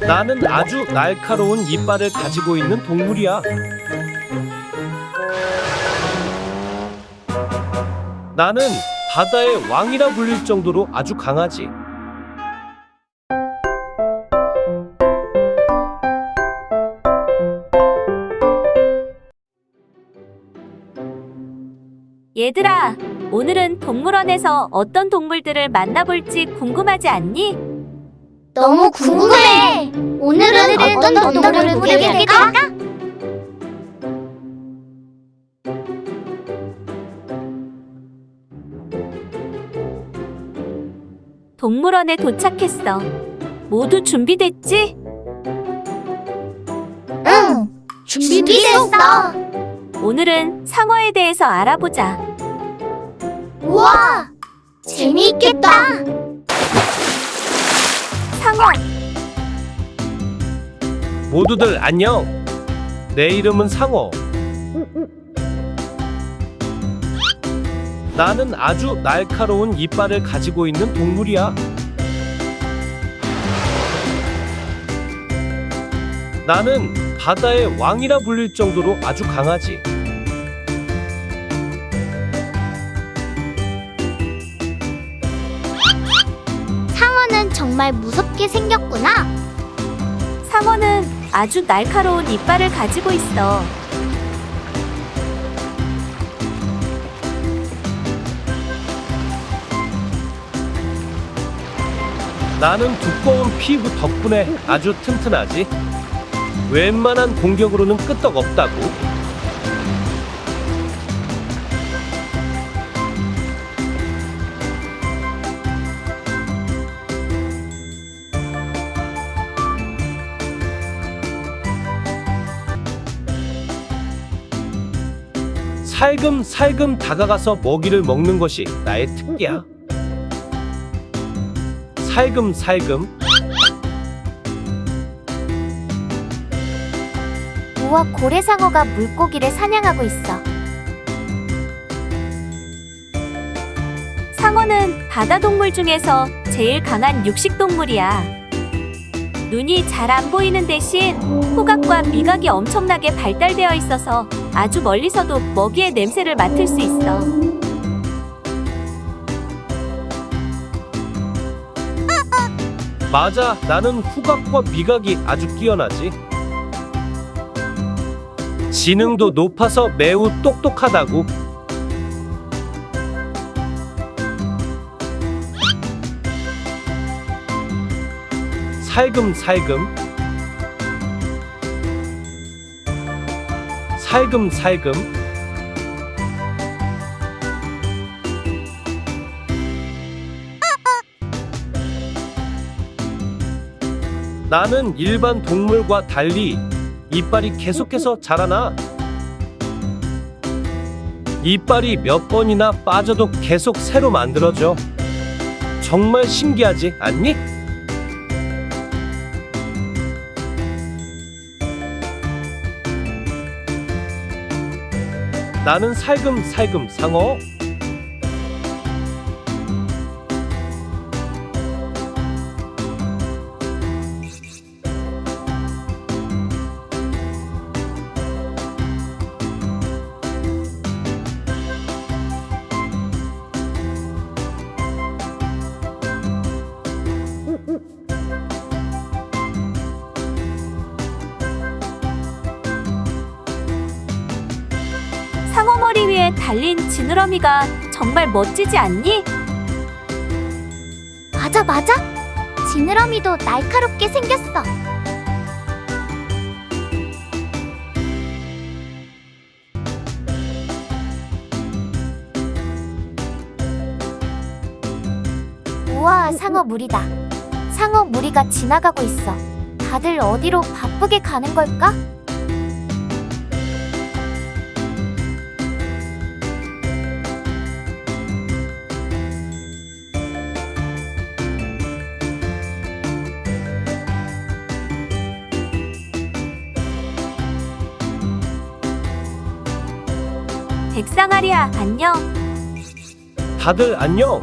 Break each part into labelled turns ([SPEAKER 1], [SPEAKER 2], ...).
[SPEAKER 1] 나는 아주 날카로운 이빨을 가지고 있는 동물이야. 나는 바다의 왕이라 불릴 정도로 아주 강하지.
[SPEAKER 2] 얘들아, 오늘은 동물원에서 어떤 동물들을 만나볼지 궁금하지 않니?
[SPEAKER 3] 너무 궁금해. 오늘은 어떤 동물을 보게 될까?
[SPEAKER 2] 동물원에 도착했어. 모두 준비됐지?
[SPEAKER 3] 응. 준비됐어.
[SPEAKER 2] 오늘은 상어에 대해서 알아보자.
[SPEAKER 3] 우와. 재미있겠다.
[SPEAKER 1] 모두들 안녕. 내 이름은 상어. 나는 아주 날카로운 이빨을 가지고 있는 동물이야. 나는 바다의 왕이라 불릴 정도로 아주 강하지.
[SPEAKER 3] 정말 무섭게 생겼구나.
[SPEAKER 2] 상어는 아주 날카로운 이빨을 가지고 있어.
[SPEAKER 1] 나는 두꺼운 피부 덕분에 아주 튼튼하지. 웬만한 공격으로는 끄떡 없다고. 살금살금 다가가서 먹이를 먹는 것이 나의 특기야. 살금살금
[SPEAKER 3] 우와 고래상어가 물고기를 사냥하고 있어.
[SPEAKER 2] 상어는 바다 동물 중에서 제일 강한 육식 동물이야. 눈이 잘 안 보이는 대신 후각과 미각이 엄청나게 발달되어 있어서 아주 멀리서도 먹이의 냄새를 맡을 수 있어.
[SPEAKER 1] 맞아 나는 후각과 미각이 아주 뛰어나지. 지능도 높아서 매우 똑똑하다고. 살금살금 살금살금 나는 일반 동물과 달리 이빨이 계속해서 자라나. 이빨이 몇 번이나 빠져도 계속 새로 만들어져. 정말 신기하지 않니? 나는 살금살금 상어.
[SPEAKER 2] 상어 머리 위에 달린 지느러미가 정말 멋지지 않니?
[SPEAKER 3] 맞아 맞아. 지느러미도 날카롭게 생겼어. 우와 상어 무리다. 상어 무리가 지나가고 있어. 다들 어디로 바쁘게 가는 걸까?
[SPEAKER 2] 백상아리야, 안녕.
[SPEAKER 1] 다들 안녕.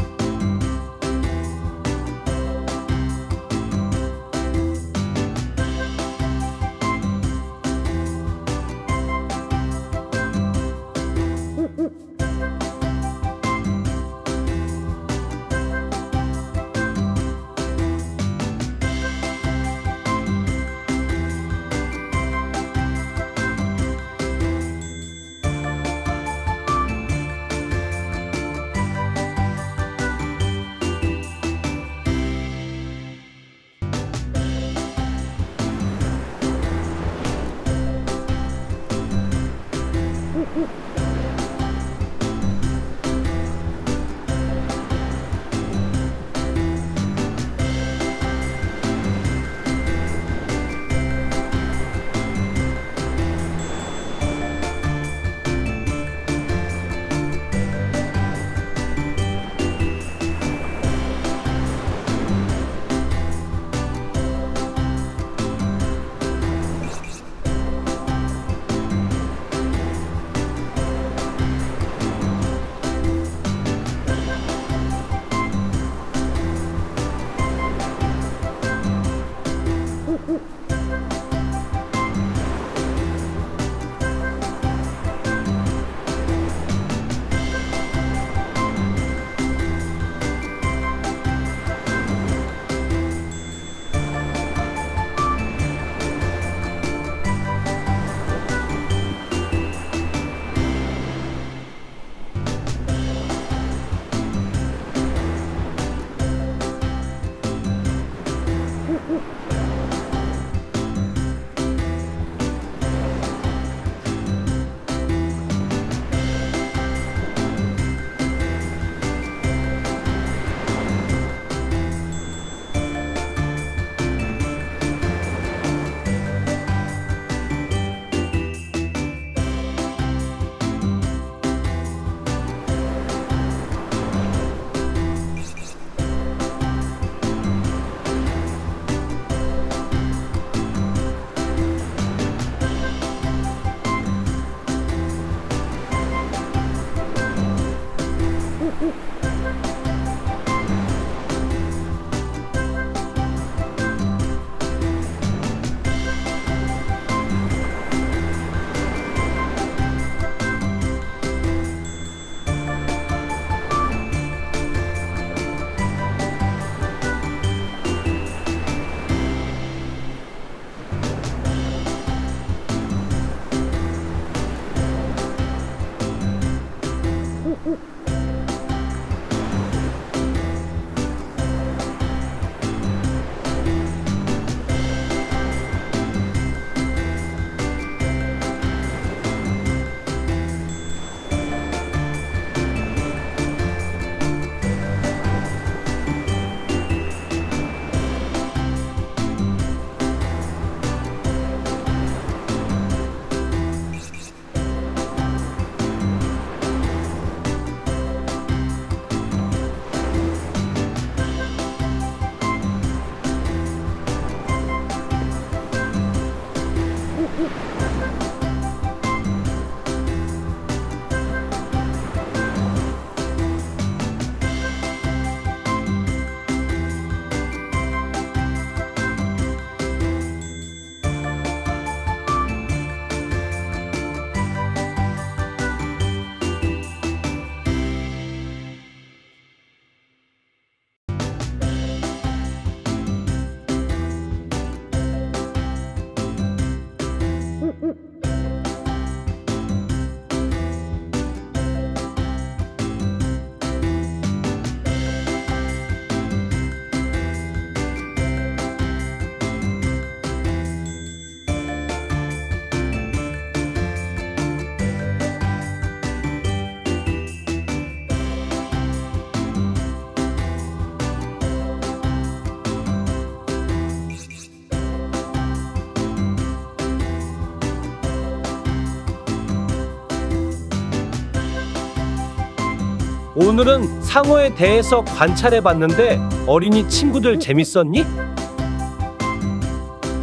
[SPEAKER 1] 오늘은 상어에 대해서 관찰해 봤는데 어린이 친구들 재밌었니?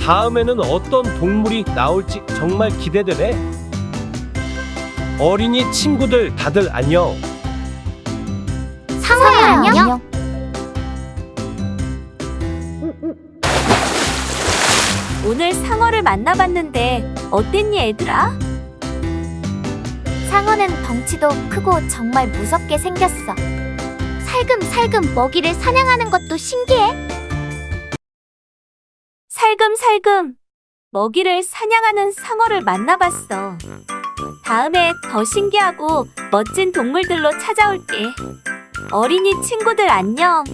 [SPEAKER 1] 다음에는 어떤 동물이 나올지 정말 기대되네. 어린이 친구들 다들 안녕.
[SPEAKER 3] 상어야 안녕.
[SPEAKER 2] 오늘 상어를 만나봤는데 어땠니 얘들아?
[SPEAKER 3] 상어는 덩치도 크고 정말 무섭게 생겼어. 살금살금 먹이를 사냥하는 것도 신기해.
[SPEAKER 2] 살금살금 먹이를 사냥하는 상어를 만나봤어. 다음에 더 신기하고 멋진 동물들로 찾아올게. 어린이 친구들 안녕.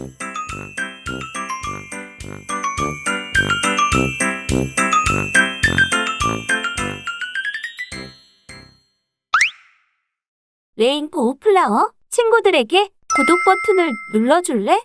[SPEAKER 2] 레인보우 플라워 친구들에게 구독 버튼을 눌러줄래?